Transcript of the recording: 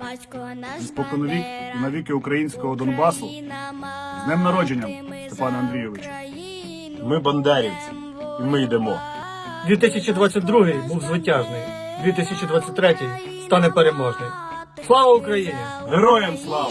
Батько наш споконвік і навіки українського Донбасу. З днем народження, Степане Андрійовичу. Ми бандерівці, і ми йдемо. 2022 був звитяжний, 2023 стане переможний. Слава Україні! Героям слава!